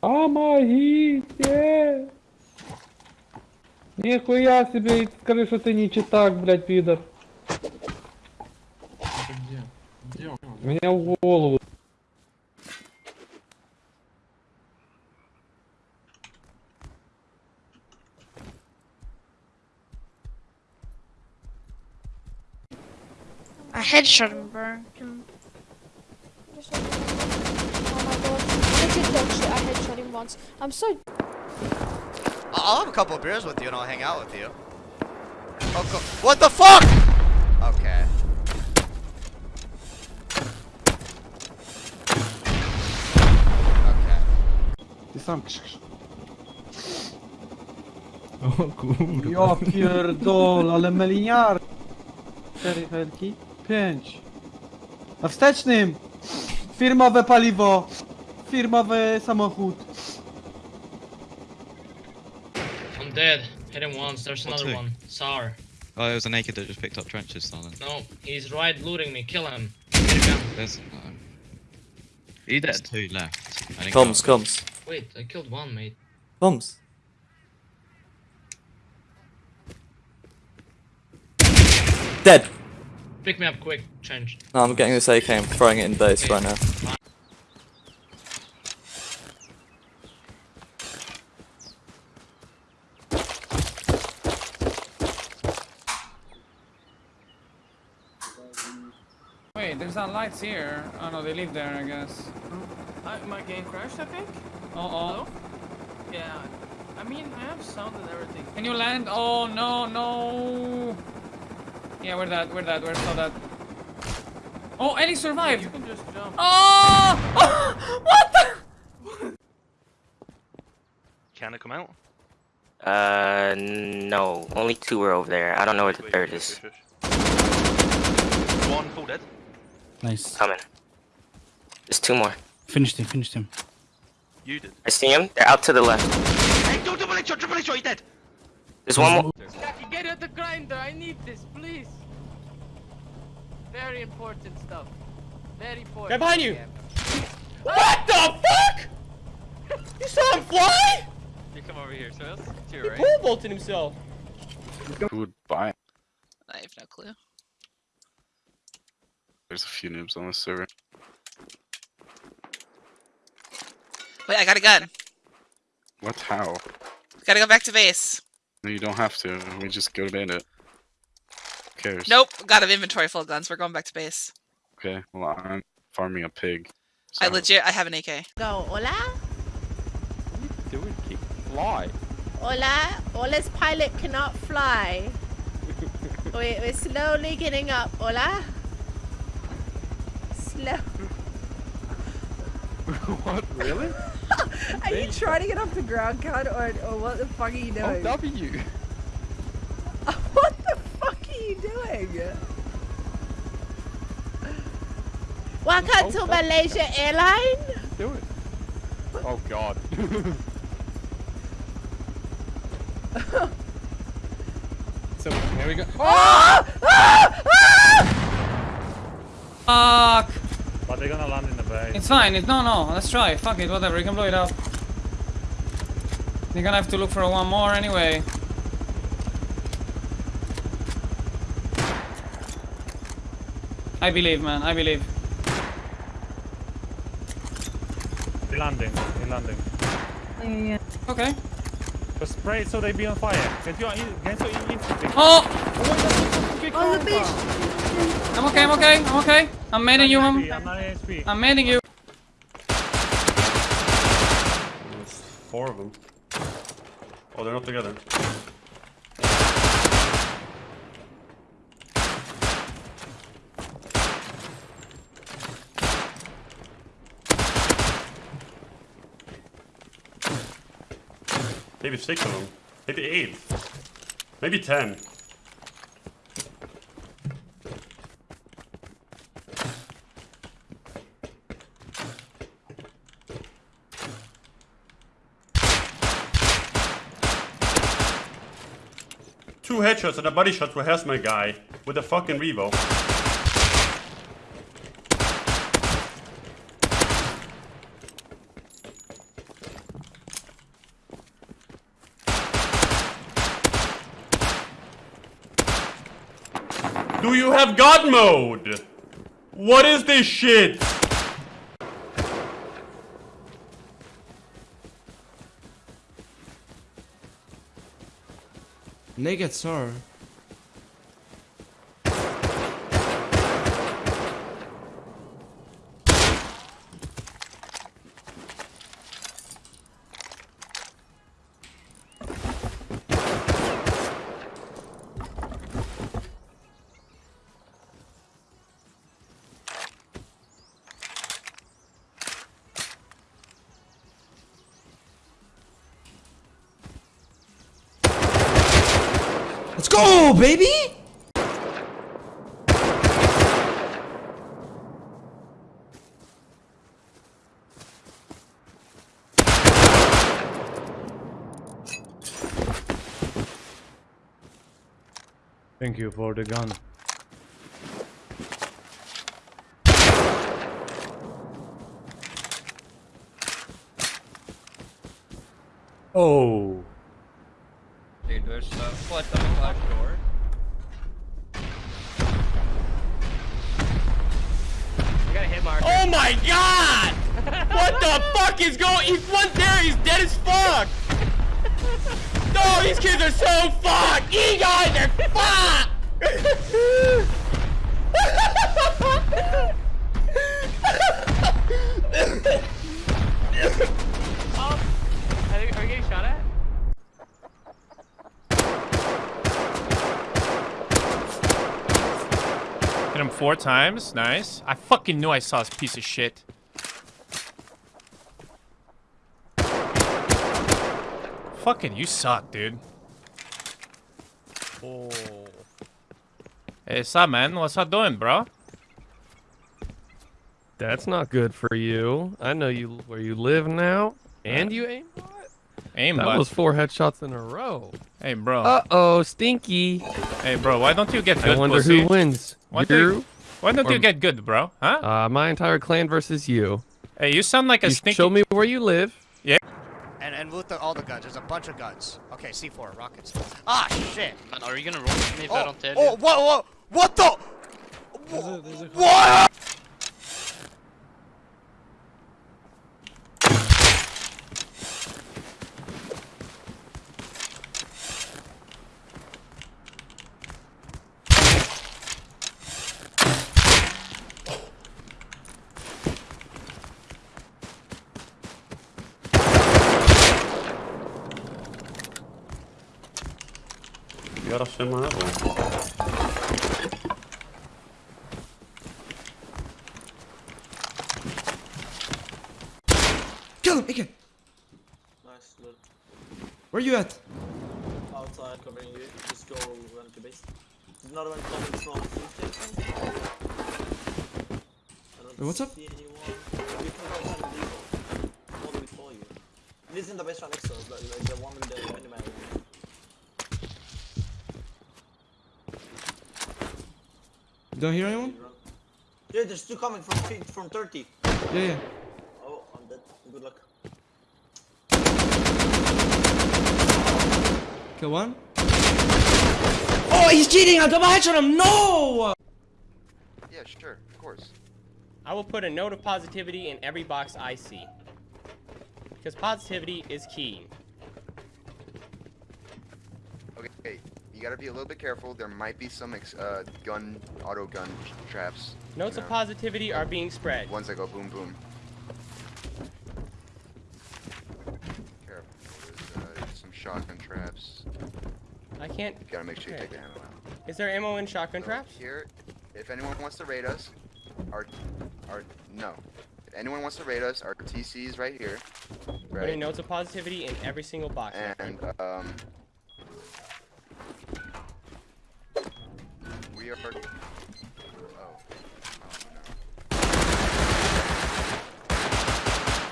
Помогите! Нихуя себе, и скажи, что ты не читак, блядь, пидор. Где? Где он? Меня в голову. I headshot him, bro. Once. I'm so. I'll have a couple of beers with you and I'll hang out with you. Oh, what the fuck? Okay. Okay. Ty sam krzyk. O kurwa. Ja pierdol, ale meliniar. Cztery helki. Pięć. Na wstecznym! Firmowe paliwo! Firmowy samochód. I'm dead. Hit him once. There's What another two? one. Sour. Oh, it was a naked that just picked up trenches, Stalin. No, he's right looting me. Kill him. Get a. There's, um, Are you there's two left. I think Comms, I'll- Wait, I killed one, mate. Comms. Dead! Pick me up quick. Change. No, I'm getting this AK, I'm throwing it in base right now. Wait, lights here. Oh no, they live there, I guess. I, my game crashed, I think. Uh oh. Yeah. I mean, I have sound and everything. Can you land? Oh no, no. Yeah, where that? Where that? Where saw that? Oh, Ellie survived. You survived. can just jump. Oh! what the? Can it come out? Uh, no. Only two were over there. I don't know where the third is. One full dead. Nice. Coming. There's two more. Finished him, finished him. You did. I see him. They're out to the left. Hey, do double headshot, triple headshot, he's dead. There's one more. Get at the grinder. I need this, please. Very important stuff. Very important. Right behind you. What the fuck? You saw him fly? You come over here, so that's to your right. Pole vaulted himself. Goodbye. I have no clue. There's a few noobs on this server. Wait, I got a gun. What? How? Gotta go back to base. No, you don't have to. We just go to bandit. Who cares? Nope, got an inventory full of guns. We're going back to base. Okay, well, I'm farming a pig. I legit, I have an AK. Go. Hola. Do it, keep fly. Hola. Hola's pilot cannot fly. Wait, we're slowly getting up. Hola. Slow. what? Really? Are you trying to get off the ground, cut, or, or what the fuck are you Oh, doing? W. what the fuck are you doing? Welcome Oh, to. Malaysia Airline. Do it. Oh god. so here we go. Ah! Ah! Ah! Fuck! But they're gonna land in the bay. It's fine. It, no, no. Let's try. Fuck it. Whatever. You can blow it up. You're gonna have to look for one more anyway. I believe, man. I believe. They're landing. They're landing. Yeah. Okay. Just spray it so they be on fire. Get your, get your infantry. Oh! oh on the beach. I'm okay. I'm okay. I'm okay. I'm manning you. I'm, I'm not ASP. I'm manning you. There's four of them. Oh, they're not together. Maybe six of them. Maybe eight. Maybe ten. Two headshots and a body shot to hazmat guy with a fucking Revo. Do you have God mode? What is this shit? Naked sir. Let's go, baby! Thank you for the gun. Oh. Dude, there's flash on the what the fuck is going? He's one there. He's dead as fuck. No, these kids are so fucked. You guys are fucked. Oh, are, they, are we getting shot at? Hit him four times. Nice. I fucking knew I saw this piece of shit. Fucking, you suck, dude. Oh. Hey, what's up, man? What's up doing, bro? That's not good for you. I know you where you live now, and you aim. Aim, That bud. was four headshots in a row. Hey, bro. Uh oh, stinky. Hey, bro. Why don't you get good, I wonder pussy? who wins. Why you? don't you, why don't or- you get good, bro? Huh? Uh, my entire clan versus you. Hey, you sound like a You stinky. show me where you live. Yeah. And and loot the, all the guns. There's a bunch of guns. Okay, C4 rockets. Ah shit. Man, are you gonna roll with me if I Oh, don't tell oh, you? what, what, what the? What? You gotta shit my apple. Kill him, AK! Nice. Look. Where you at? Outside covering you. Just go run to base. There's another one coming from food. I don't Wait, what's up? anyone. You can go outside and leave. All the way for you. This is the best one next to us, like, like the one with the animal one. You don't hear anyone? Yeah, there's two coming from fi- from 30. Yeah, yeah. Oh, I'm dead. Good luck. Kill one. Oh, he's cheating! I double headshot on him! No! Yeah, sure, of course. I will put a note of positivity in every box I see. Because positivity is key. Okay, you gotta be a little bit careful. There might be some ex uh, gun, auto gun traps. Notes you of know, positivity are being spread. Ones that go boom boom. Careful. There's uh, some shotgun traps. I can't. You gotta make sure you take the ammo out. Is there ammo in shotgun traps? Here, if anyone wants to raid us, our, our, no. If anyone wants to raid us, our TC is right here. Putting notes of positivity in every single box. And, um, we are, oh,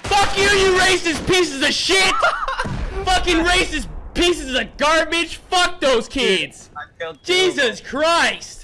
Fuck you, you racist pieces of shit! Fucking racist pieces of garbage! Fuck those kids! Jesus Christ!